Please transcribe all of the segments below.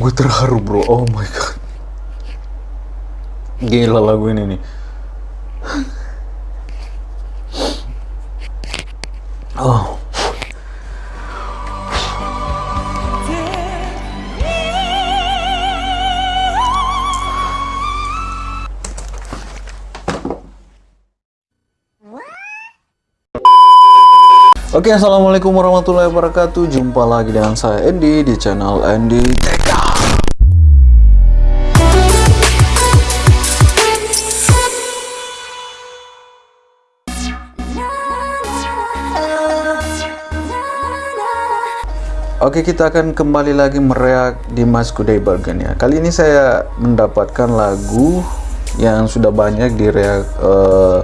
Gue terharu bro, oh my god. Gila lagu ini nih. Oke, assalamualaikum warahmatullahi wabarakatuh. Jumpa lagi dengan saya Andy di channel Andy. Oke, kita akan kembali lagi mereak di Mas Kudai Bargain ya. Kali ini saya mendapatkan lagu yang sudah banyak di reak uh,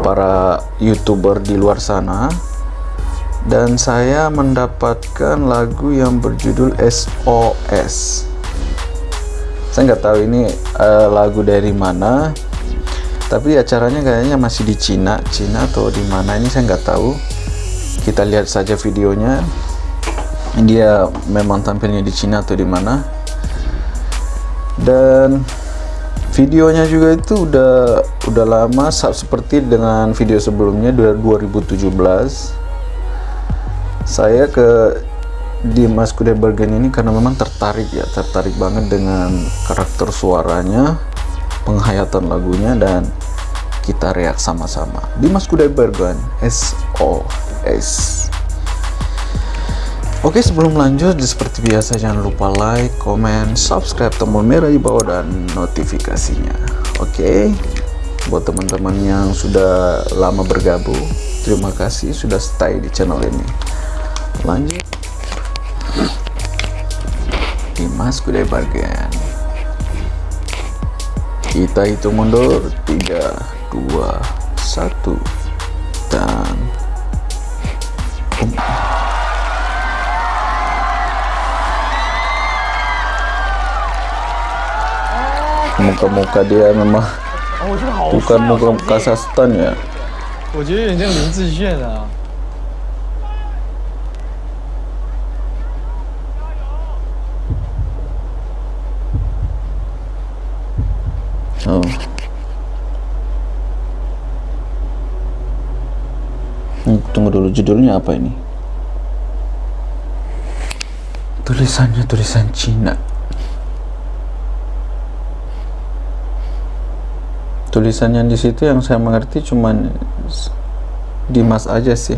para youtuber di luar sana dan saya mendapatkan lagu yang berjudul SOS saya nggak tahu ini uh, lagu dari mana tapi acaranya kayaknya masih di Cina. Cina atau di mana ini saya nggak tahu. Kita lihat saja videonya. Dia memang tampilnya di Cina atau di mana. Dan videonya juga itu udah udah lama seperti dengan video sebelumnya 2017 saya ke Dimas Kudebergen ini karena memang tertarik ya tertarik banget dengan karakter suaranya penghayatan lagunya dan kita reak sama-sama. Dimas Kudebergen SOS Oke sebelum lanjut seperti biasa jangan lupa like, comment, subscribe tombol merah di bawah dan notifikasinya. Oke buat teman-teman yang sudah lama bergabung terima kasih sudah stay di channel ini lanjut Dimas Kuday Bargain kita hitung mundur 3 2 1 dan um. muka-muka dia memang bukan muka Kazakhstan ya 我觉得有点像林志炫啊。 Tunggu dulu judulnya apa ini? Tulisannya tulisan Cina. Tulisan yang di situ yang saya mengerti cuman Dimas aja sih.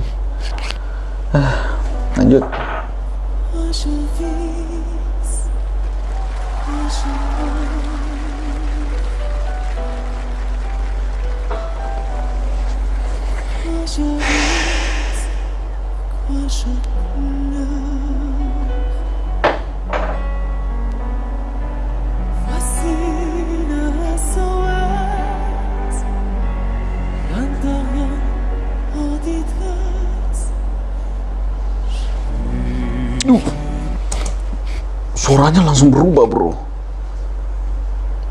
Suaranya langsung berubah, Bro.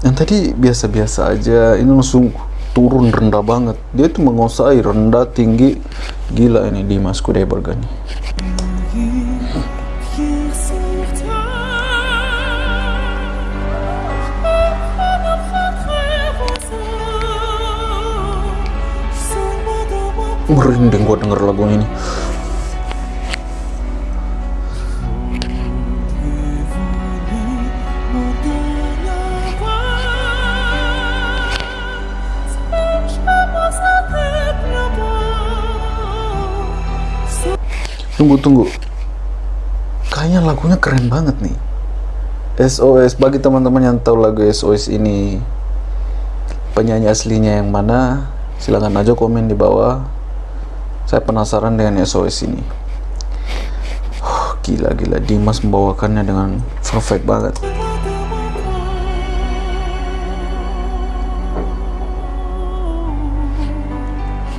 Yang tadi biasa-biasa aja, ini langsung turun rendah banget. Dia tuh menguasai rendah, tinggi. Gila ini Dimas Kudeberg nih. Merinding gua denger lagu ini. Tunggu tunggu. Kayaknya lagunya keren banget nih. SOS bagi teman-teman yang tahu lagu SOS ini penyanyi aslinya yang mana silahkan aja komen di bawah. Saya penasaran dengan SOS ini. Oh, gila gila. Dimas membawakannya dengan perfect banget.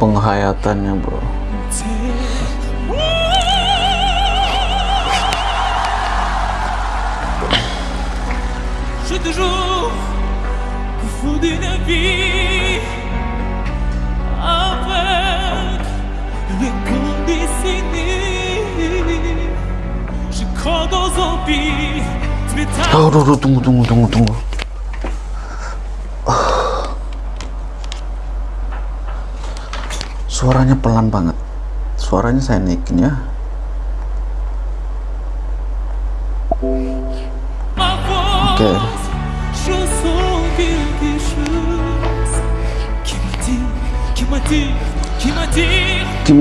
Penghayatannya bro suis toujours fou d'une vie avec les condessinés. Je crois dans un pire plus tard. Oh, oh, oh, tunggu, tunggu, tunggu, tunggu, tunggu. Oh. Suaranya pelan banget. Suaranya saya naikin ya.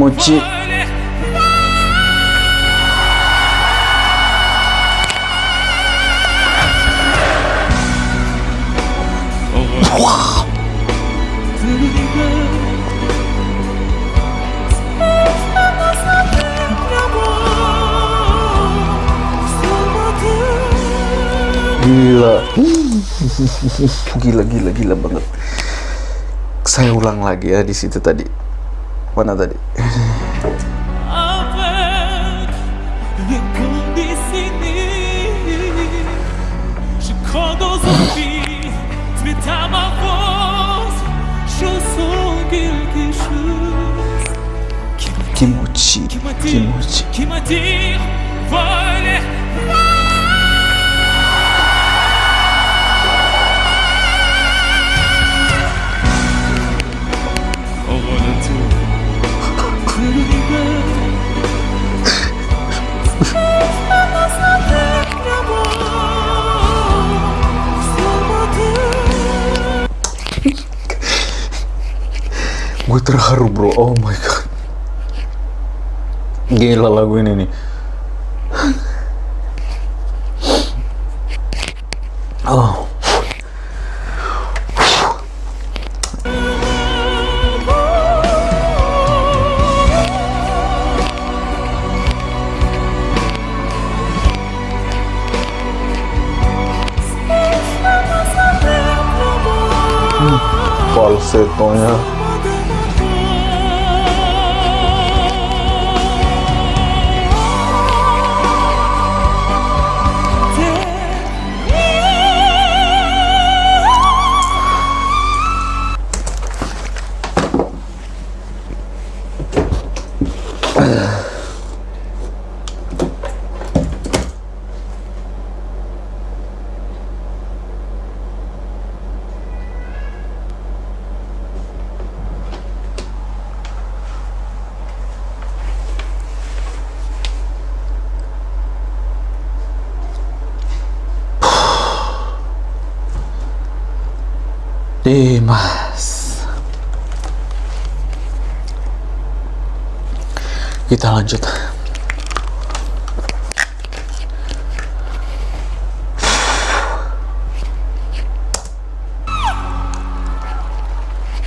Voler. Gila. Gila, gila, gila banget. Saya ulang lagi ya di situ tadi. Mana tadi? avec les condescendés. Je Gue terharu bro. Oh my god. Gila lagu ini nih. Oh. Falsetonya. Kita lanjut.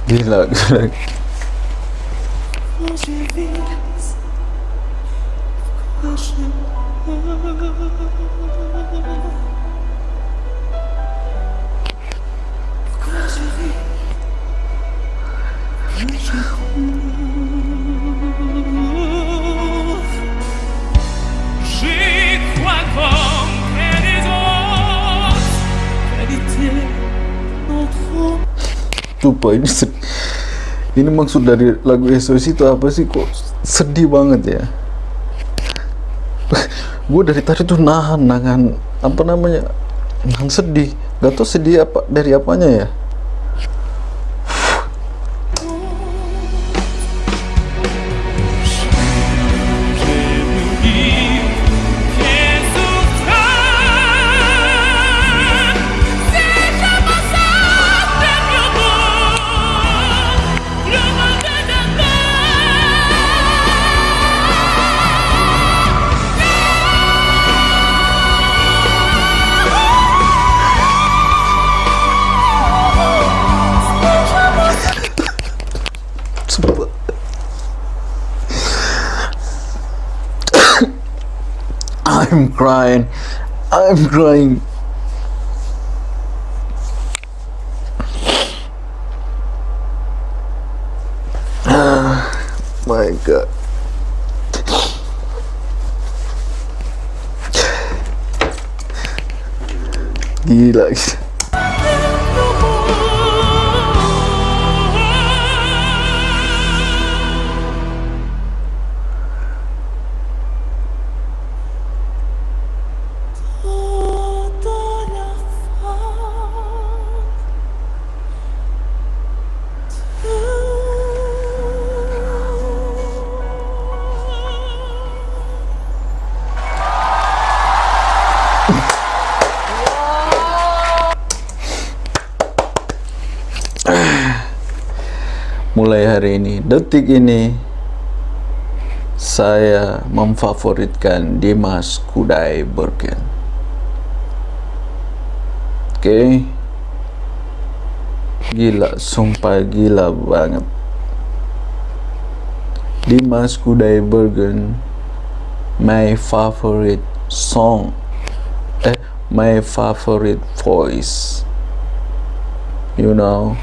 Gila, gila. J'y Lupa ini ini maksud dari lagu SOS itu apa sih? Kok sedih banget ya? Gue dari tadi tuh nahan nahan apa namanya nahan sedih. Gak tau sedih apa dari apanya ya I'm crying. I'm crying. My god. Gila. mulai hari ini detik ini saya memfavoritkan Dimas Kudai Bergen. Oke. Okay. gila sumpah gila banget. Dimas Kudai Bergen my favorite song. Eh my favorite voice. You know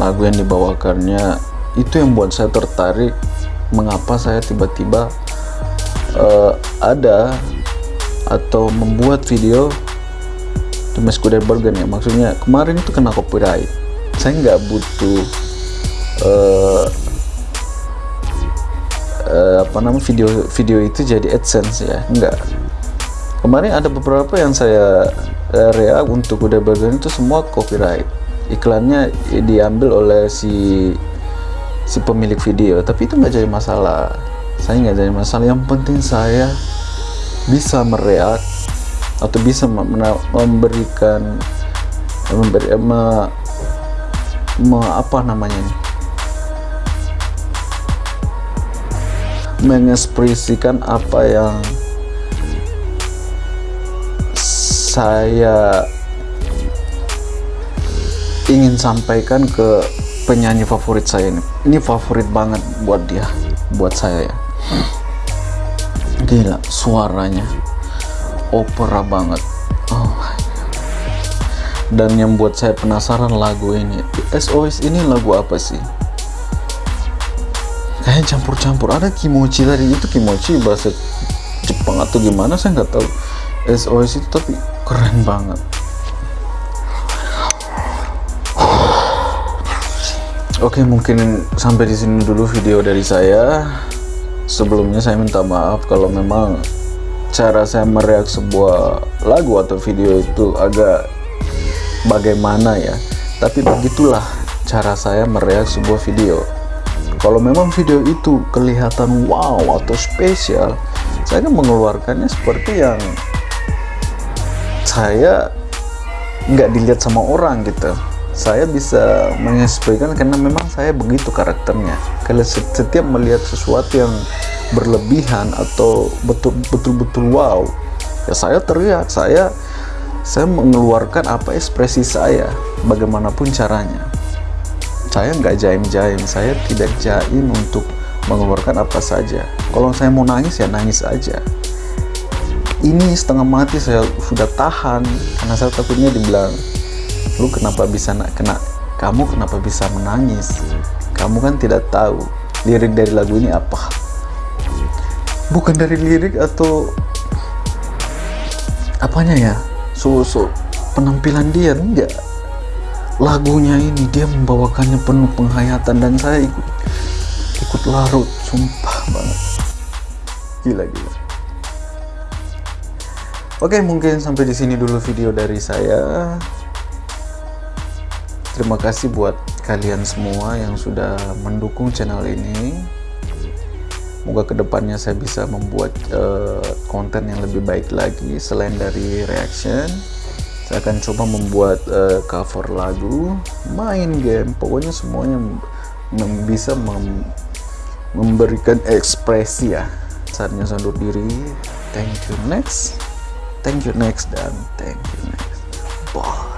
lagu yang dibawakannya itu yang buat saya tertarik. Mengapa saya tiba-tiba eh, ada atau membuat video Kudai Bergen ya. Maksudnya kemarin itu kena copyright. Saya nggak butuh eh eh, apa namanya video video itu jadi adsense ya. Enggak kemarin ada beberapa yang saya uh, reak untuk Kudai Bergen itu semua copyright iklannya diambil oleh si si pemilik video. Tapi itu nggak jadi masalah. Saya nggak jadi masalah. Yang penting saya bisa mereak atau bisa mem- memberikan memberi me, me- apa namanya ini? Mengekspresikan apa yang saya ingin sampaikan ke penyanyi favorit saya ini. Ini favorit banget buat dia buat saya ya. Gila suaranya opera banget. Oh dan yang buat saya penasaran lagu ini SOS ini lagu apa sih? Kayak campur-campur. Ada kimochi tadi. Itu kimochi bahasa Jepang atau gimana saya nggak tahu. SOS itu tapi keren banget Oke mungkin sampai di sini dulu video dari saya. Sebelumnya saya minta maaf kalau memang cara saya mereak sebuah lagu atau video itu agak bagaimana ya. Tapi begitulah cara saya mereak sebuah video. Kalau memang video itu kelihatan wow atau spesial saya akan mengeluarkannya seperti yang saya nggak dilihat sama orang gitu saya bisa mengekspresikan karena memang saya begitu karakternya. Kalau setiap melihat sesuatu yang berlebihan atau betul betul betul wow ya saya teriak saya saya mengeluarkan apa ekspresi saya bagaimanapun caranya. Saya nggak jaim-jaim saya tidak jaim untuk mengeluarkan apa saja. Kalau saya mau nangis ya nangis aja. Ini setengah mati saya sudah tahan karena saya takutnya dibilang lu kenapa bisa nak kena kamu kenapa bisa menangis? Kamu kan tidak tahu lirik dari lagu ini apa. Bukan dari lirik atau apanya ya? So, so penampilan dia enggak. Lagunya ini dia membawakannya penuh penghayatan dan saya ikut ikut larut sumpah banget. Gila gila. Oke mungkin sampai di sini dulu video dari saya terima kasih buat kalian semua yang sudah mendukung channel ini Semoga ke depannya saya bisa membuat uh, konten yang lebih baik lagi selain dari reaction. Saya akan coba membuat uh, cover lagu, main game, pokoknya semuanya bisa mem memberikan ekspresi ya. Saatnya undur diri. Thank you next, thank you next dan thank you next. Bye.